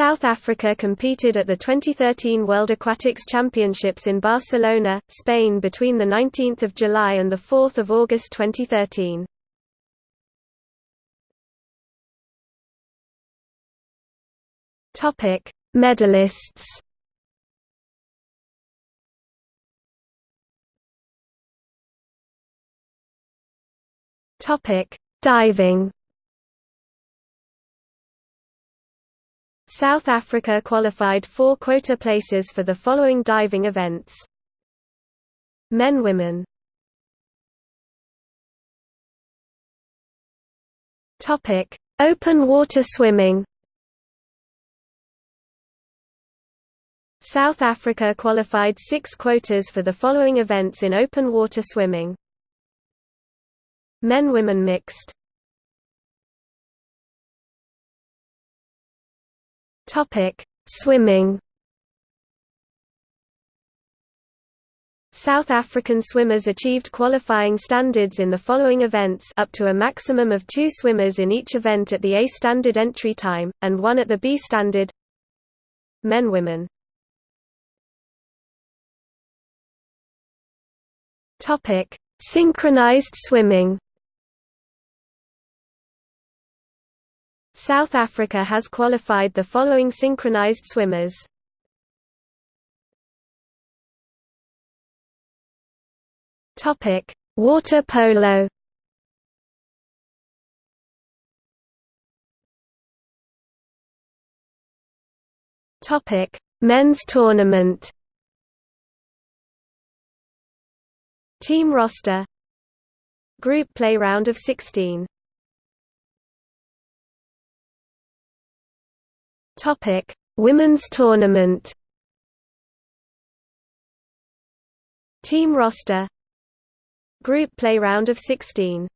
South Africa competed at the 2013 World Aquatics Championships in Barcelona, Spain between 19 July and 4 August 2013. Medalists Diving South Africa qualified four quota places for the following diving events. Men Women Topic: Open water swimming. South Africa qualified six quotas for the following events in open water swimming. Men-women mixed Topic: Swimming. South African swimmers achieved qualifying standards in the following events up to a maximum of two swimmers in each event at the A standard entry time, and one at the B standard. Men-Women Synchronized swimming South Africa has qualified the following synchronized swimmers. Topic: Water polo. Topic: Men's tournament. Team roster. Group play round of 16. Topic: Women's tournament. Team roster. Group play round of 16.